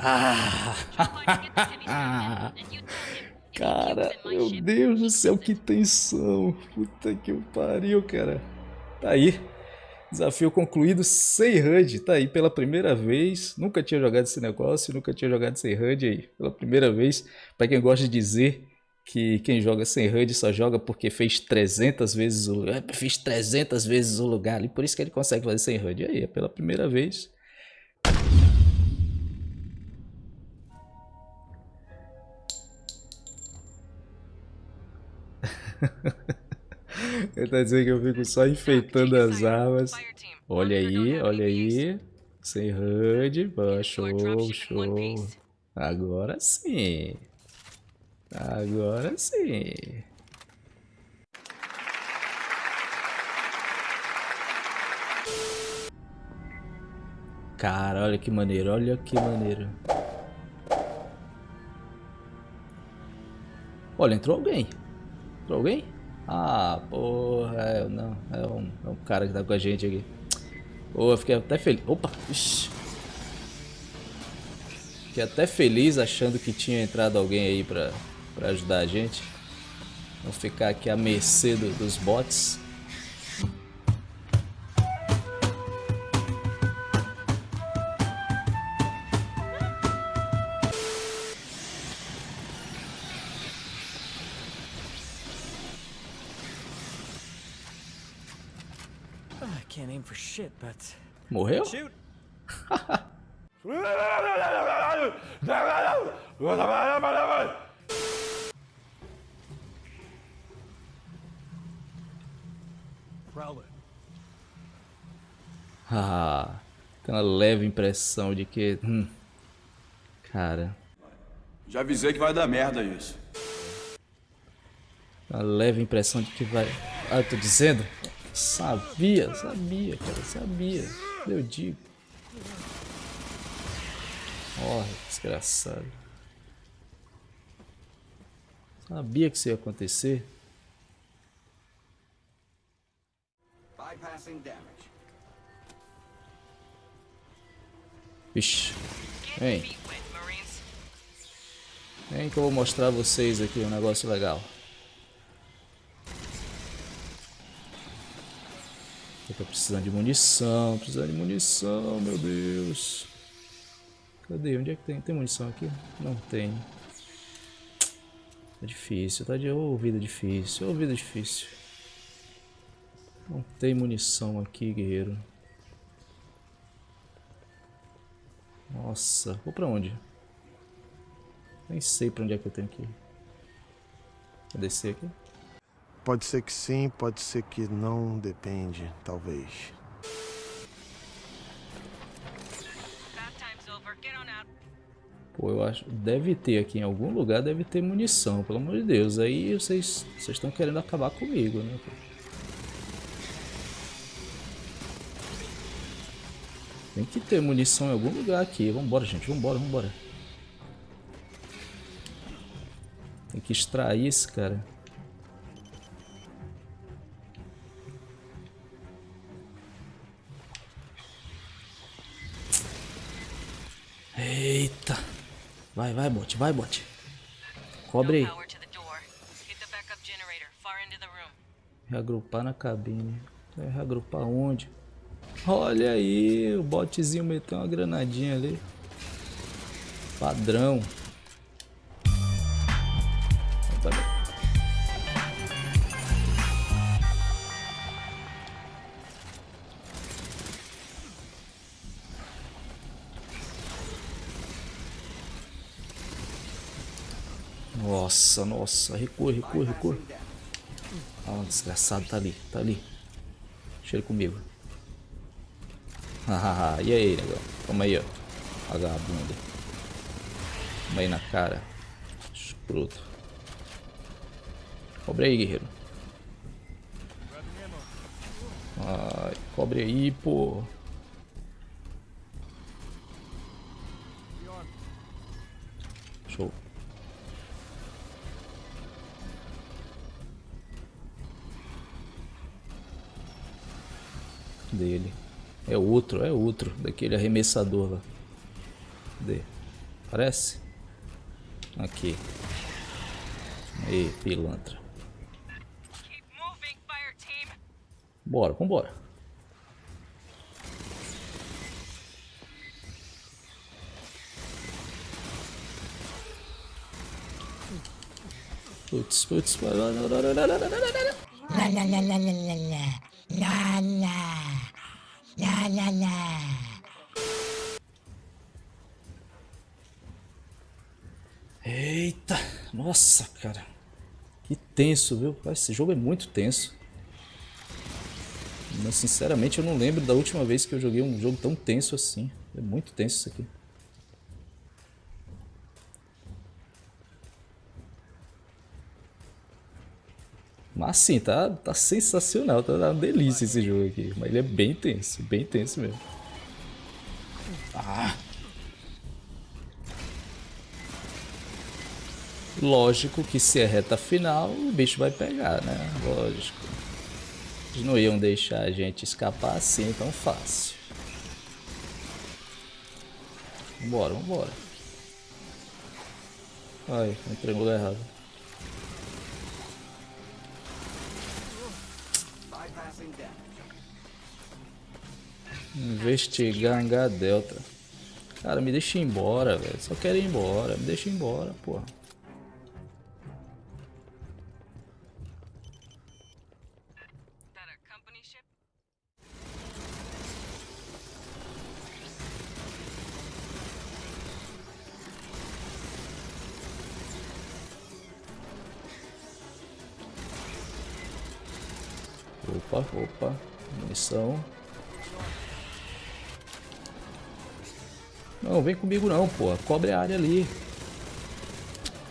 Ah! cara, meu Deus do céu, que tensão. Puta que pariu, cara. Tá aí. Desafio concluído sem HUD. Tá aí pela primeira vez. Nunca tinha jogado esse negócio, nunca tinha jogado sem HUD aí. Pela primeira vez. Para quem gosta de dizer que quem joga sem HUD só joga porque fez 300 vezes o lugar. Fez 300 vezes o lugar e por isso que ele consegue fazer sem HUD. Aí, é pela primeira vez. Ele tá dizendo que eu fico só enfeitando as armas. Olha aí, olha aí. Sem HUD. Show, show. Agora sim. Agora sim. Cara, olha que maneiro, olha que maneiro. Olha, entrou alguém. Entrou alguém? Ah, porra, é, não, é um, é um cara que tá com a gente aqui. Pô, eu fiquei até feliz. Opa, ixi. Fiquei até feliz achando que tinha entrado alguém aí pra, pra ajudar a gente. Não ficar aqui à mercê do, dos bots. Morreu? Ah, tem uma leve impressão de que... Hum, cara... Já avisei que vai dar merda isso. Uma leve impressão de que vai... Ah, eu tô dizendo? Sabia, sabia, cara, sabia. Eu digo. Morre, desgraçado. Sabia que isso ia acontecer. Vixe. Vem. Vem que eu vou mostrar a vocês aqui um negócio legal. Eu tô precisando de munição, precisando de munição, meu Deus. Cadê? Onde é que tem? Tem munição aqui? Não tem. Tá difícil, tá de ouvido difícil, ouvido difícil. Não tem munição aqui, guerreiro. Nossa, vou pra onde? Nem sei pra onde é que eu tenho que ir. Vou descer aqui? Pode ser que sim, pode ser que não, depende, talvez. Pô, eu acho. Deve ter aqui em algum lugar, deve ter munição, pelo amor de Deus. Aí vocês estão querendo acabar comigo, né? Tem que ter munição em algum lugar aqui. Vambora, gente. Vambora, vambora. Tem que extrair esse cara. Vai, vai, bot, vai, bot. Cobre aí. Reagrupar na cabine. Reagrupar onde? Olha aí, o botzinho meteu uma granadinha ali. Padrão. Nossa, nossa, recua, recua, recua. Ah, desgraçado, tá ali, tá ali. Deixa ele comigo. Hahaha, e aí, negão? Toma aí, ó. Vagabunda. Toma aí na cara. Escroto. Cobre aí, guerreiro. Ai, cobre aí, pô. dele. É outro, é outro. Daquele arremessador lá. Cadê? Parece? Aqui. Ei, pilantra. Bora, vambora. Putz, putz. Lá. Lá, lá, lá, lá, lá, lá. Lá, lá. La la la. Eita, nossa, cara. Que tenso, viu? Esse jogo é muito tenso. Mas sinceramente eu não lembro da última vez que eu joguei um jogo tão tenso assim. É muito tenso isso aqui. Mas sim, tá, tá sensacional, tá uma delícia esse jogo aqui. Mas ele é bem tenso, bem tenso mesmo. Ah! Lógico que se é reta final, o bicho vai pegar, né? Lógico. Eles não iam deixar a gente escapar assim tão fácil. Vambora, vambora. Ai, entrei no errado. Investigar H Delta. Cara, me deixa embora, velho. Só quero ir embora. Me deixa embora, porra. Opa, opa. Munição. Não, vem comigo não, porra. Cobre a área ali.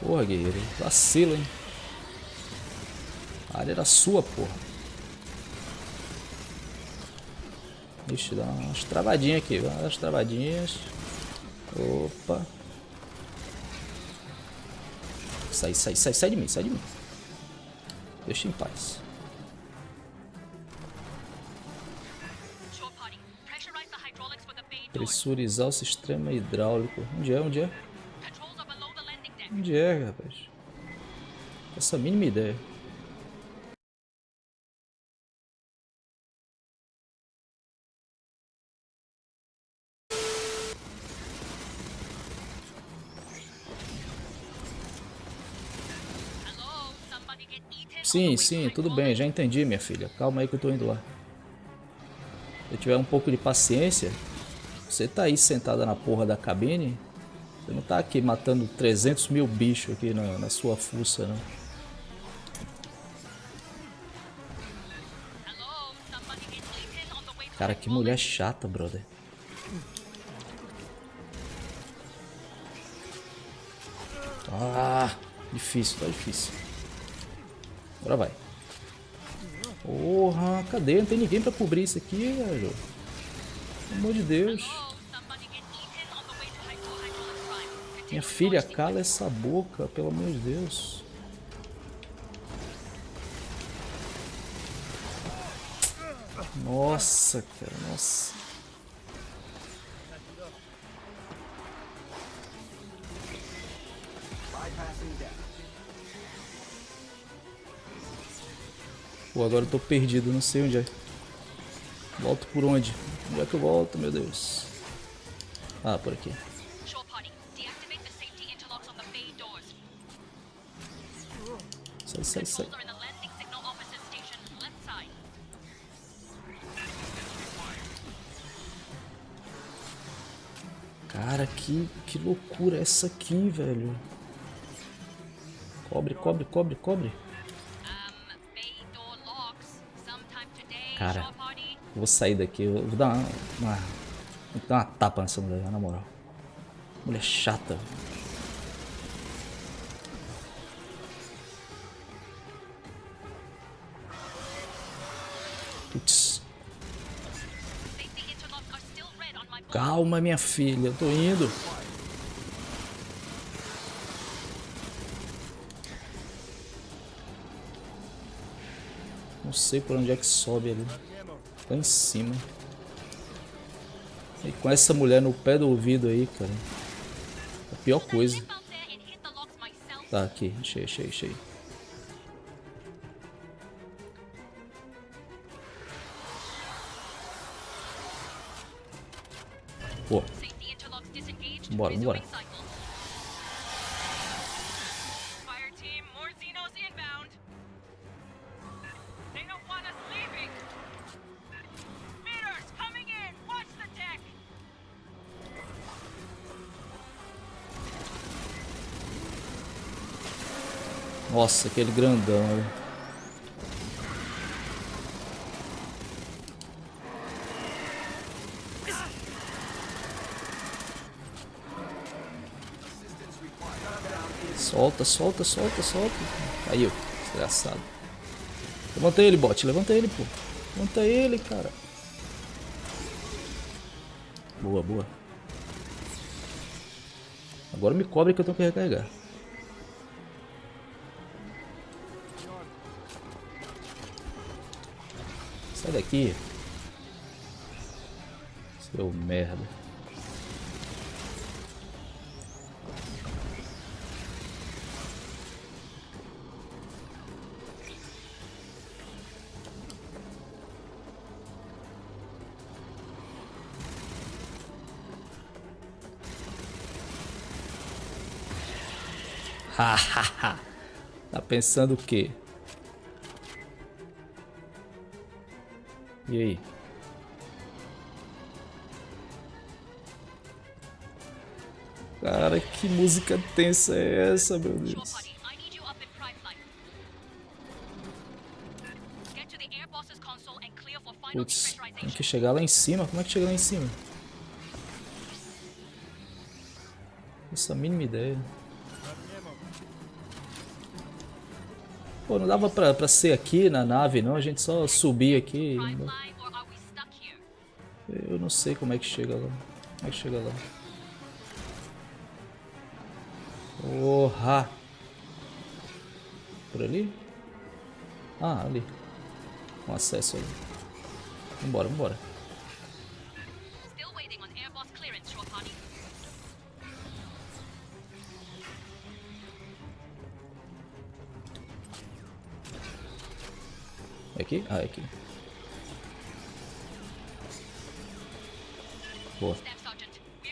Porra, guerreiro. Vacila, hein. A área era sua, porra. Eu dar umas travadinhas aqui. Umas travadinhas. Opa. Sai, sai, sai, sai de mim, sai de mim. Deixa em paz. Pressurizar o sistema hidráulico. Onde é? Onde é? Onde é, rapaz? Essa mínima ideia. Sim, sim, tudo bem, já entendi, minha filha. Calma aí que eu tô indo lá. Se eu tiver um pouco de paciência, você tá aí sentada na porra da cabine, você não tá aqui matando 300 mil bichos aqui na, na sua fuça, não. Cara, que mulher chata, brother. Ah, difícil, tá difícil. Agora vai. Porra, cadê? Não tem ninguém pra cobrir isso aqui, velho. Pelo amor de Deus. Minha filha, cala essa boca, pelo amor de Deus. Nossa, cara, nossa. Pô, agora eu tô perdido, não sei onde é. Volto por onde? Onde é que eu volto, meu Deus? Ah, por aqui. Sai, sai, sai. Cara, que, que loucura essa aqui, velho. Cobre, cobre, cobre, cobre. Cara. vou sair daqui, eu vou dar uma, uma, vou dar uma tapa nessa mulher, na moral. Mulher chata. Board. calma minha filha, eu tô indo. Não sei por onde é que sobe ali. Lá em cima. E com essa mulher no pé do ouvido aí, cara. pior coisa. Hit the locks myself. Tá, aqui. Achei, achei, achei. Watch the deck. nossa, aquele grandão. Solta, solta, solta, solta. Aí, ó, desgraçado. Levanta ele, bot, levanta ele, pô. Levanta ele, cara. Boa, boa. Agora me cobre que eu tenho que recarregar. Sai daqui. Seu merda. Tá pensando o quê? E aí? Cara, que música tensa é essa, meu Deus? Putz, tem que chegar lá em cima? Como é que chega lá em cima? Essa mínima ideia. Pô, não dava pra, pra ser aqui na nave, não? A gente só subir aqui. Eu não sei como é que chega lá. Como é que chega lá? Porra! Por ali? Ah, ali. Um acesso ali. Vambora, vambora. É aqui? Ah, é aqui. Boa.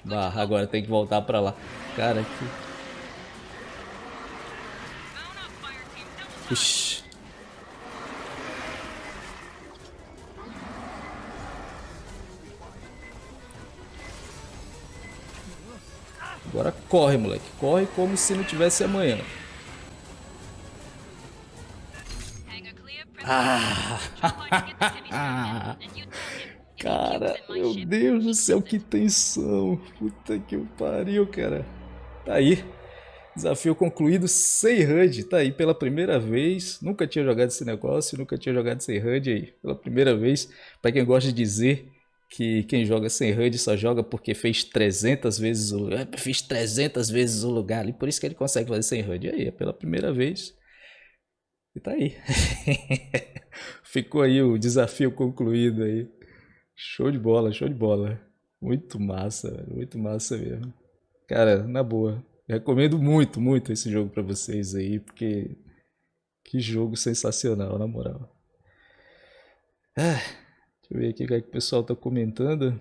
Go. agora tem que voltar pra lá. Cara, que... Ixi. Agora corre, moleque. Corre como se não tivesse amanhã. He Cara, meu Deus do céu, que tensão. Puta que pariu, cara. Tá aí. Desafio concluído sem HUD. Tá aí pela primeira vez. Nunca tinha jogado esse negócio, nunca tinha jogado sem HUD aí. Pela primeira vez. Pra quem gosta de dizer que quem joga sem HUD só joga porque fez 300 vezes o lugar. Fiz 300 vezes o lugar ali. Por isso que ele consegue fazer sem HUD. Aí, é pela primeira vez. E tá aí. Ficou aí o desafio concluído aí. Show de bola, show de bola. Muito massa, muito massa mesmo. Cara, na boa, recomendo muito, muito esse jogo pra vocês aí, porque que jogo sensacional, na moral. Ah, deixa eu ver aqui o que, é que o pessoal tá comentando.